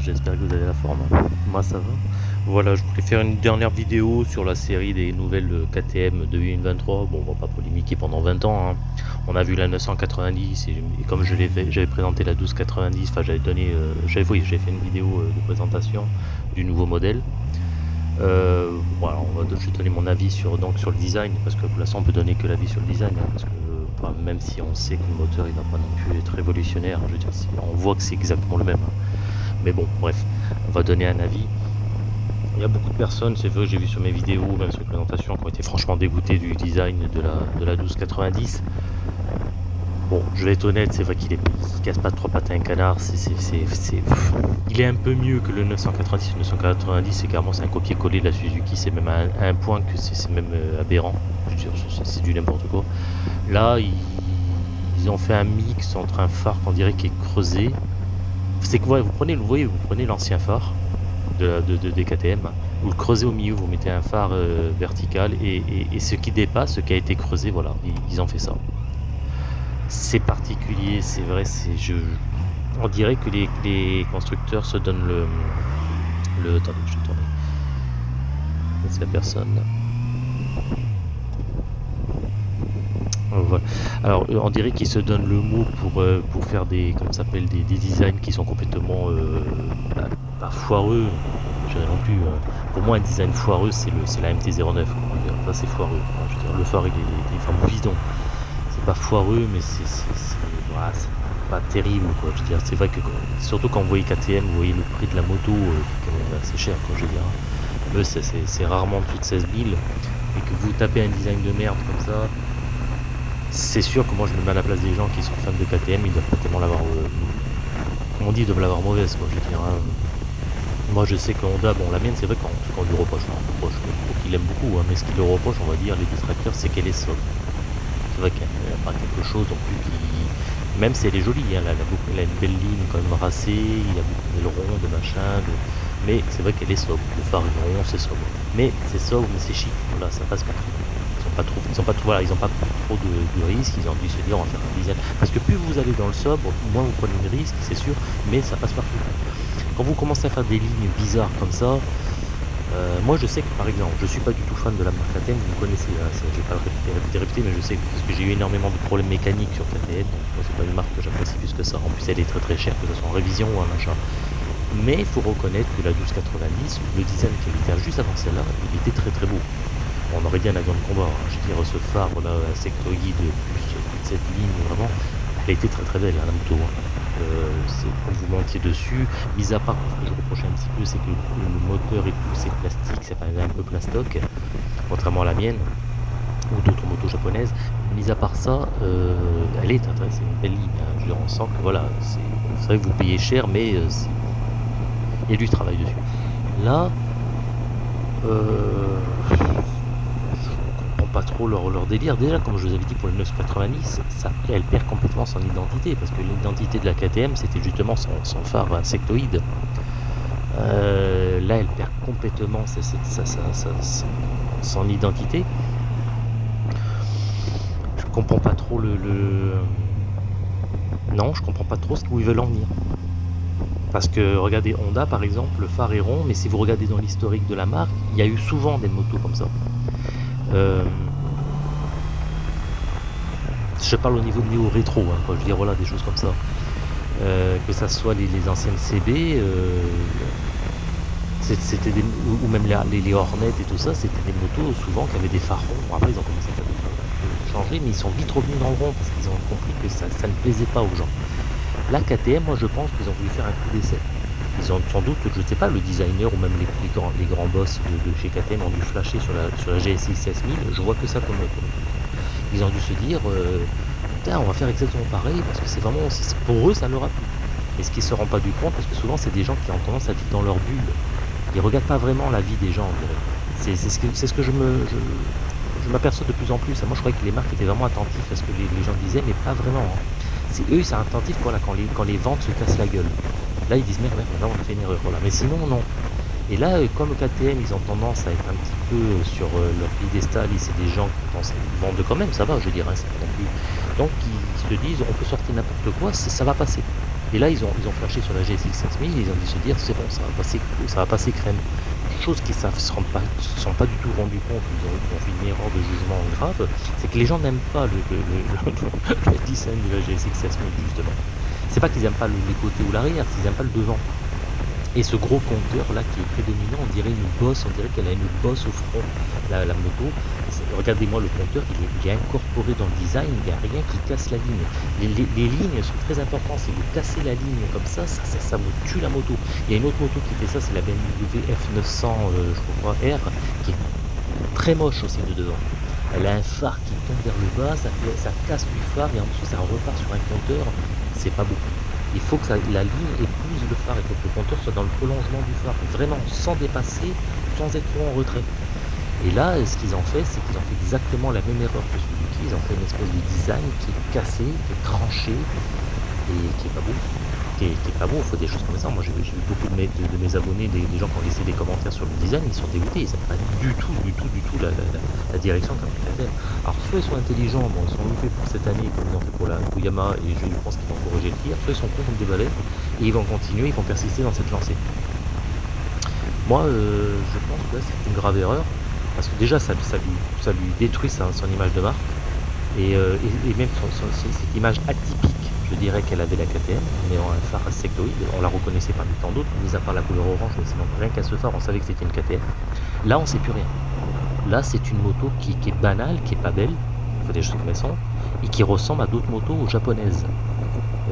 J'espère que vous avez la forme. Moi ça va. Voilà, je voulais faire une dernière vidéo sur la série des nouvelles KTM 2023. Bon, on va pas polémiquer pendant 20 ans. hein. On a vu la 990 et, comme je l'ai j'avais présenté la 1290, enfin j'avais donné, euh, fait une vidéo euh, de présentation du nouveau modèle. Euh, voilà, on va, je vais donner mon avis sur, donc, sur le design, parce que pour l'instant on peut donner que l'avis sur le design, hein, parce que même si on sait que le moteur il va pas non plus être révolutionnaire, je veux dire, on voit que c'est exactement le même. Mais bon, bref, on va donner un avis. Il y a beaucoup de personnes, c'est vrai, j'ai vu sur mes vidéos, même sur les présentations, qui ont été franchement dégoûtées du design de la, de la 1290. Bon, je vais être honnête, c'est vrai qu'il il casse pas trois pattes à un canard, c'est, il est un peu mieux que le 990. Le 990, c'est carrément un copier-coller de la Suzuki, c'est même à un, point que c'est, même euh, aberrant. C'est, du n'importe quoi. Là, ils ont fait un mix entre un phare qu'on dirait qui est creusé. C'est que vous prenez, voyez, vous prenez l'ancien phare de, de, vous le creusez au milieu, vous mettez un phare euh, vertical et, et- ce qui dépasse, ce qui a été creusé, voilà, ils, ils ont fait ça. C'est particulier, c'est vrai, c'est je. On dirait que les, les constructeurs se donnent le. le attendez, je vais tourner. C'est la personne. Voilà. Alors, euh, on dirait qu'ils se donnent le mot pour, euh, pour faire des, s'appelle, des, des designs qui sont complètement euh, bah, foireux, je dirais non plus. euh. pour moi, un design foireux, c'est la MT-09. quoi. Je veux dire, Ça, c'est foireux. le phare, il est, il est. C'est pas foireux, mais c'est, pas terrible. Quoi. Je veux dire, c'est vrai que, quand- surtout quand vous voyez KTM, vous voyez le prix de la moto, euh, qui est quand même assez cher. Quoi, je veux dire. C'est rarement plus de 16 000. Et que vous tapez un design de merde comme ça, c'est sûr que moi je me mets à la place des gens qui sont fans de KTM, ils doivent pas tellement l'avoir. euh, on dit, ils doivent l'avoir mauvaise, quoi, je veux dire. hein. Moi je sais que Honda, bon la mienne c'est vrai qu'on lui reproche, on reproche qu'il aime beaucoup, hein, mais ce qu'il lui reproche, on va dire, les distracteurs, c'est qu'elle est sobre. C'est vrai qu'elle n'a pas quelque chose non plus qui. Même si elle est jolie, hein, elle, a a une belle ligne quand même racée, il y a beaucoup d'ailerons, de machin, de... mais c'est vrai qu'elle est sobre. Le phare rond, c'est sobre. Mais c'est sobre, mais c'est chic, voilà, ça passe partout. Trop, ils ont pas trop, de, risques, ils ont dû se dire on va faire un design. Parce que plus vous allez dans le sobre, moins vous prenez de risques, c'est sûr, mais ça passe partout. Quand vous commencez à faire des lignes bizarres comme ça, euh, moi je sais que par exemple, je suis pas du tout fan de la marque KTM, vous connaissez, hein, je vais pas le répéter, mais je sais que, j'ai eu énormément de problèmes mécaniques sur KTM, donc c'est pas une marque que j'apprécie plus que ça. En plus elle est très très chère, que ce soit en révision ou un machin. Mais il faut reconnaître que la 1290, le design qui était juste avant celle-là, il était très très beau. On aurait dit un avion de combat. hein. Je veux dire, ce phare là, sectoïde, plus toute cette ligne, vraiment, elle était très très belle, hein, la moto. hein. Euh, c'est- quand vous montiez dessus, mis à part ce que je reprochais un petit peu, c'est que le, moteur et tout, c'est plastique, c'est enfin, un peu plastoc, contrairement à la mienne ou d'autres motos japonaises. Mis à part ça, euh, elle est c'est une belle ligne. Je veux dire, on que voilà, c'est vrai que vous payez cher, mais euh, il y a du travail dessus. Là, euh, trop leur, leur délire. Déjà, comme je vous avais dit pour le 990, ça, elle perd complètement son identité parce que l'identité de la KTM c'était justement son, son phare insectoïde. Euh, là, elle perd complètement sa, sa- sa- son identité. Je comprends pas trop le, le- Non, je comprends pas trop ce où ils veulent en venir. Parce que regardez Honda par exemple, le phare est rond, mais si vous regardez dans l'historique de la marque, il y a eu souvent des motos comme ça. Euh, Je parle au niveau de néo rétro, hein, je veux dire voilà des choses comme ça. Euh, que ça soit les, anciennes CB, euh, c'était ou, même les, les, les Hornet et tout ça, c'était des motos souvent qui avaient des phares ronds. Après ils ont commencé à changés, mais ils sont vite revenus dans le rond parce qu'ils ont compris que ça, ne plaisait pas aux gens. La KTM, moi je pense qu'ils ont voulu faire un coup d'essai. Ils ont sans doute, je ne sais pas, le designer ou même les, grands, les grands boss de, chez KTM ont dû flasher sur la, sur la GSX 16000. Je vois que ça comme, comme ils ont dû se dire, euh, putain, on va faire exactement pareil parce que c'est vraiment, pour eux, ça leur a plu. Et ce qu'ils se rendent pas du compte, parce que souvent c'est des gens qui ont tendance à vivre dans leur bulle. Ils regardent pas vraiment la vie des gens. C'est ce que, je me, je, m'aperçois de plus en plus. Moi, je croyais que les marques étaient vraiment attentifs à ce que les, gens disaient, mais pas vraiment. hein. C'est eux, ils sont attentifs quand, les, quand les ventes se cassent la gueule. Là, ils disent merde, merde, là, on a fait une erreur. Mais sinon, non. Et là, euh, comme KTM, ils ont tendance à être un petit peu euh, sur euh, leur piédestal, et c'est des gens qui pensent vendent quand même, ça va, je dirais, c'est pas non plus. Donc, ils se disent, on peut sortir n'importe quoi, ça, va passer. Et là, ils ont, ont flashé sur la GSX 5000, ils ont dû se dire, c'est bon, ça va passer, ça va passer crème. Chose qu'ils ne se, sont pas du tout rendu compte, ils ont, ils ont, fait une erreur de jugement grave, c'est que les gens n'aiment pas le, design de la GSX 6000, justement. C'est pas qu'ils n'aiment pas les côtés ou l'arrière, c'est qu'ils n'aiment pas le devant. Et ce gros compteur là qui est prédominant, on dirait une bosse, on dirait qu'elle a une bosse au front, la, moto. Regardez-moi le compteur, il est, est, incorporé dans le design, il n'y a rien qui casse la ligne. Les, lignes sont très importantes, si vous cassez la ligne comme ça ça, ça, ça, vous tue la moto. Il y a une autre moto qui fait ça, c'est la BMW F900 euh, je crois, R, qui est très moche aussi de devant. Elle a un phare qui tombe vers le bas, ça casse du phare et en dessous ça repart sur un compteur, c'est pas beaucoup il faut que la ligne épouse le phare et que le compteur soit dans le prolongement du phare, vraiment sans dépasser, sans être en retrait. Et là, ce qu'ils ont fait, c'est qu'ils ont fait exactement la même erreur que Suzuki, ils ont fait une espèce de design qui est cassé, qui est tranché, et qui est pas beau. Qui est, pas beau, il faut des choses comme ça. Moi j'ai vu beaucoup de mes, abonnés, des, gens qui ont laissé des commentaires sur le design, ils sont dégoûtés, ils n'aiment pas du tout, du tout, du tout la, la direction ils Alors soit ils sont intelligents, ils sont loupés pour cette année comme ils ont fait pour la Yamaha et je pense qu'ils vont corriger le tir, soit ils sont cons comme des balais et ils vont continuer, ils vont persister dans cette lancée. Moi euh, je pense que c'est une grave erreur, parce que déjà ça, lui, détruit son image de marque, et, euh, même cette image atypique je dirais qu'elle avait la KTM, mais en un phare sectoïde, on la reconnaissait parmi tant d'autres, mis à part la couleur orange, mais sinon rien qu'à ce phare, on savait que c'était une KTM. Là, on sait plus rien. Là, c'est une moto qui, est banale, qui est pas belle, il faut des choses et qui ressemble à d'autres motos japonaises.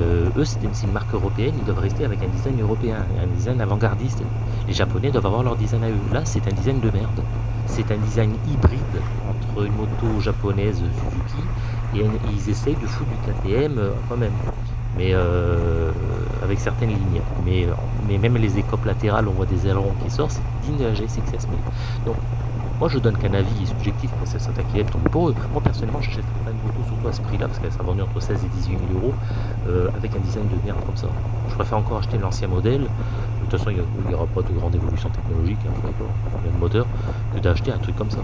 Euh, eux, c'est une, marque européenne, ils doivent rester avec un design européen, un design avant-gardiste. Les Japonais doivent avoir leur design à eux. Là, c'est un design de merde. C'est un design hybride entre une moto japonaise Suzuki et ils essayent de foutre du KTM euh, quand-même, mais euh, avec certaines lignes. Mais, même les écopes latérales, on voit des ailerons qui sortent, c'est digne de la GSX 6000. Donc, moi je donne qu'un avis subjectif pour cette km pour eux. Moi personnellement, j'achèterais pas une moto surtout à ce prix-là, parce qu'elle s'est vendue entre 16 et 18 000 euros, euh, avec un design de merde comme ça. Je préfère encore acheter l'ancien modèle. De toute façon, il n'y aura pas de grande évolution technologique, hein, d'accord, le moteur, que d'acheter un truc comme ça.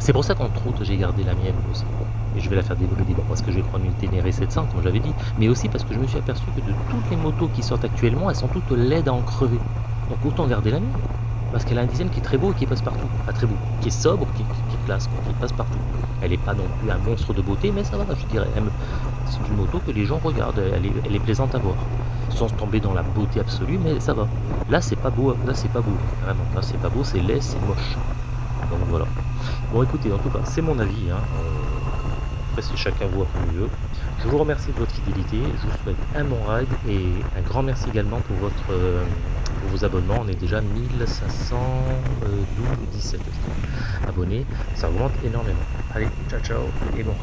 C'est pour ça qu'entre autres, j'ai gardé la mienne aussi et je vais la faire développer parce que je vais prendre une Ténéré 700 comme j'avais dit, mais aussi parce que je me suis aperçu que de toutes les motos qui sortent actuellement, elles sont toutes laides à en crever. Donc autant garder la mienne, parce qu'elle a un design qui est très beau et qui passe partout. Pas très beau, qui est sobre, qui, classe, qui passe partout. Elle n'est pas non plus un monstre de beauté, mais ça va, je dirais. C'est une moto que les gens regardent, elle est, plaisante à voir. Sans tomber dans la beauté absolue, mais ça va. Là, c'est pas beau, là, c'est pas beau, vraiment. Là, c'est pas beau, c'est laid, c'est moche. Donc voilà. Bon, écoutez, en tout cas, c'est mon avis. Hein. Après, c'est chacun voit comme mieux. Je vous remercie de votre fidélité. Je vous souhaite un bon ride et un grand merci également pour, votre, euh, pour vos abonnements. On est déjà 1512 17 abonnés. Ça augmente énormément. Allez, ciao ciao et bon.